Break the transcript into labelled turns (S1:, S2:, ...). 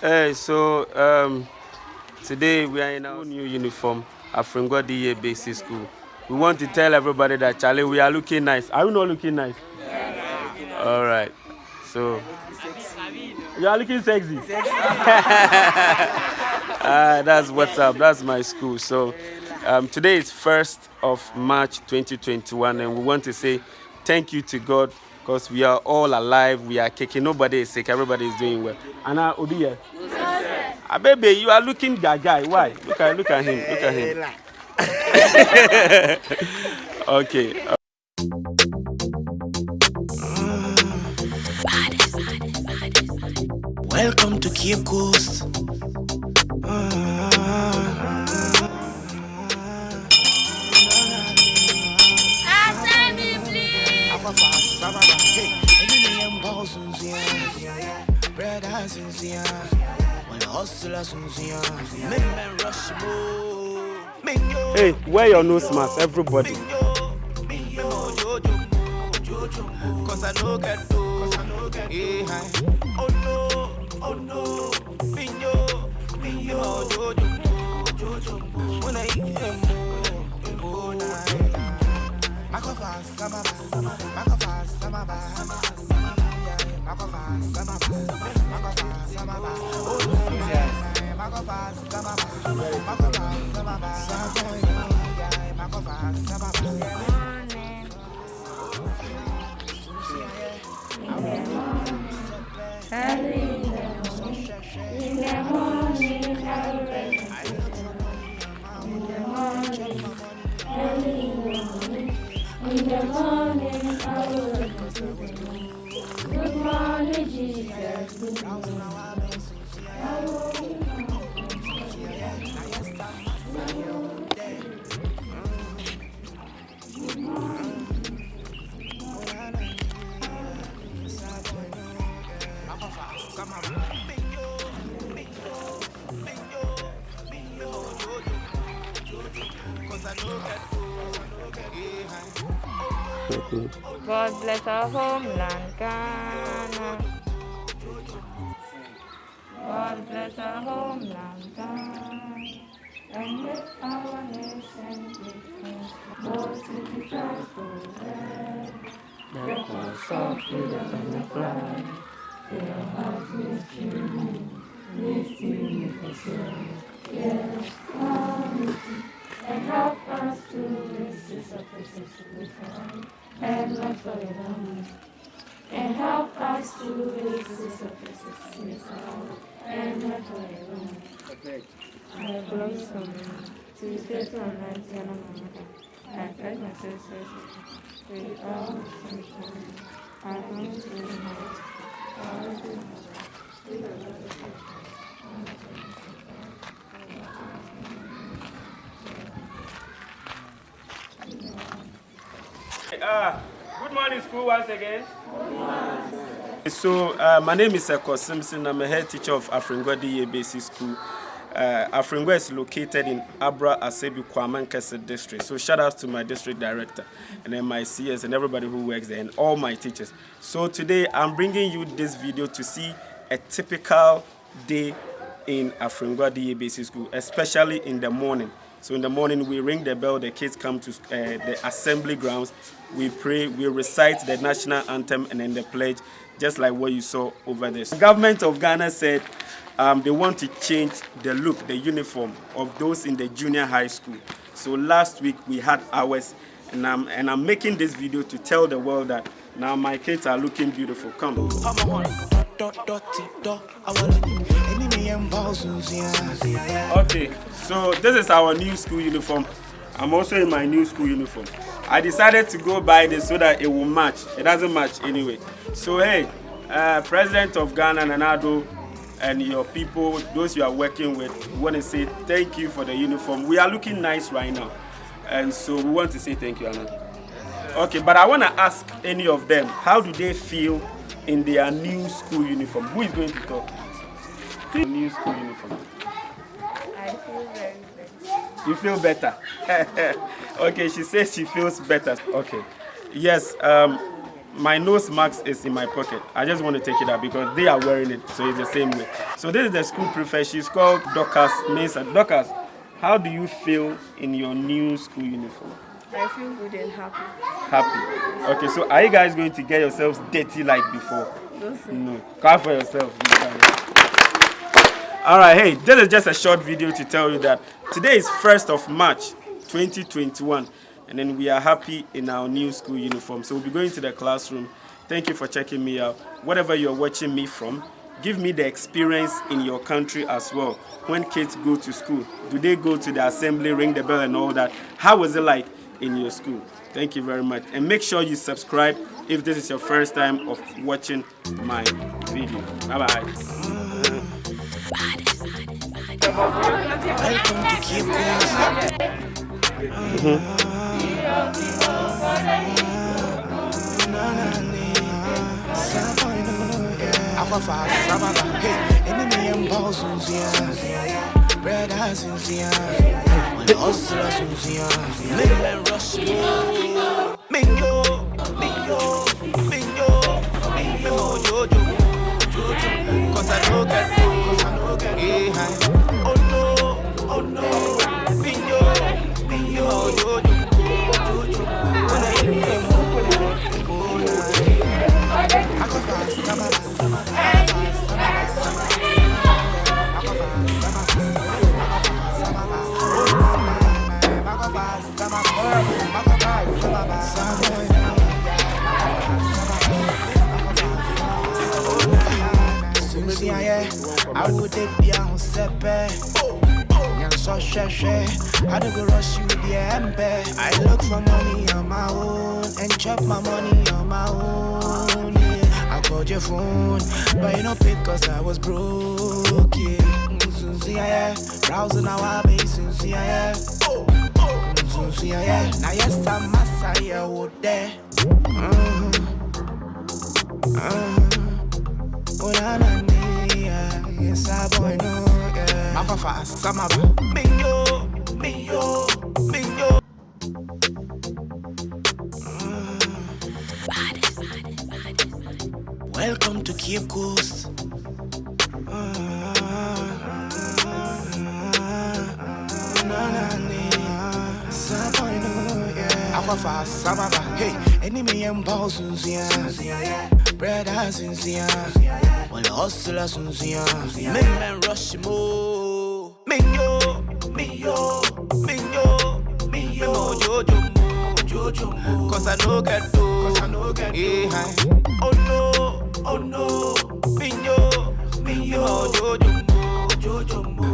S1: Hey, so um, today we are in our new uniform, Afringwa DA Basic School. We want to tell everybody that Charlie, we are looking nice. Are you not looking nice? Yeah. All right. So you are looking sexy. uh, that's what's up. That's my school. So um, today is first of March 2021, and we want to say thank you to God because we are all alive. We are kicking. Nobody is sick. Everybody is doing well. Anna Obiye. Ah, baby, you are looking gaga. Why? Look at look at him. Look at him. okay.
S2: Welcome to Cape Coast.
S1: Hey, wear your nose mask, everybody.
S2: Oh no, oh no, Minyo, Minyo, Jojo, Jojo. When I eat them, fast, sama
S3: God bless our homeland, Ghana. God bless our homeland, Ghana. And make our nation great. Lord, to be thankful, The cause of freedom and the flag. Your heart is true. Listen with us, Yes, and the moment. And help us to resist to found and not for the moment. I belong from to the state of Nigeria, I sisters with all sunshine. I come to the night. I will do
S1: Uh, good morning, school, once again. So, uh, my name is Eko Simpson. I'm a head teacher of Afringwa DA Basic School. Uh, Afringwa is located in Abra Asebi Kwaman Kese district. So, shout out to my district director and then my CS and everybody who works there and all my teachers. So, today I'm bringing you this video to see a typical day in Afringwa DA Basic School, especially in the morning. So in the morning, we ring the bell, the kids come to uh, the assembly grounds, we pray, we recite the national anthem and then the pledge, just like what you saw over there. The government of Ghana said um, they want to change the look, the uniform of those in the junior high school. So last week we had ours, and I'm, and I'm making this video to tell the world that now my kids are looking beautiful. Come. Okay, so this is our new school uniform. I'm also in my new school uniform. I decided to go buy this so that it will match. It doesn't match anyway. So hey, uh, President of Ghana, Nana Addo, and your people, those you are working with, we want to say thank you for the uniform. We are looking nice right now. And so we want to say thank you, Anna. Okay, but I want to ask any of them, how do they feel in their new school uniform? Who is going to talk? New school uniform.
S3: I feel very good.
S1: You feel better? okay, she says she feels better. Okay. Yes, um, my nose mask is in my pocket. I just want to take it out because they are wearing it, so it's the same way. So this is the school prefect. She's called Dorcas Mesa. Dorcas, how do you feel in your new school uniform?
S4: I feel good and happy.
S1: Happy. Okay, so are you guys going to get yourselves dirty like before?
S4: Don't say.
S1: No. Clap for yourself. All right, hey, this is just a short video to tell you that today is 1st of March 2021 and then we are happy in our new school uniform. So we'll be going to the classroom. Thank you for checking me out. Whatever you're watching me from, give me the experience in your country as well. When kids go to school, do they go to the assembly, ring the bell and all that? How was it like in your school? Thank you very much. And make sure you subscribe if this is your first time of watching my video. Bye-bye.
S2: Welcome to Jojo, cause I cause on. So sheshe, I don't go rush you the embe. I look for money on my own and chop my money on my own. Yeah. I called your phone, but you don't pick cause I was broke. Yeah. Sunsi yeah, browsing our base, Sunsi yeah. Sunsi yeah, now yes I'm Messiah, what there. Uh-huh. Uh-huh. Oh, na, na, na, yeah. Yes, I boy know, yeah. Papa samaba. Minyo, minyo, minyo. Welcome to Cape Coast. Hey, enemy and balls, yeah. Bread has sincere. Well, hustler, sincere. Men men rush mo. Minyo, minyo, minyo, minyo. Jojo mo, Jojo mo. Cause I know get do. Cause I know get do. Eh, oh no, oh no. Minyo, minyo. Jojo mo.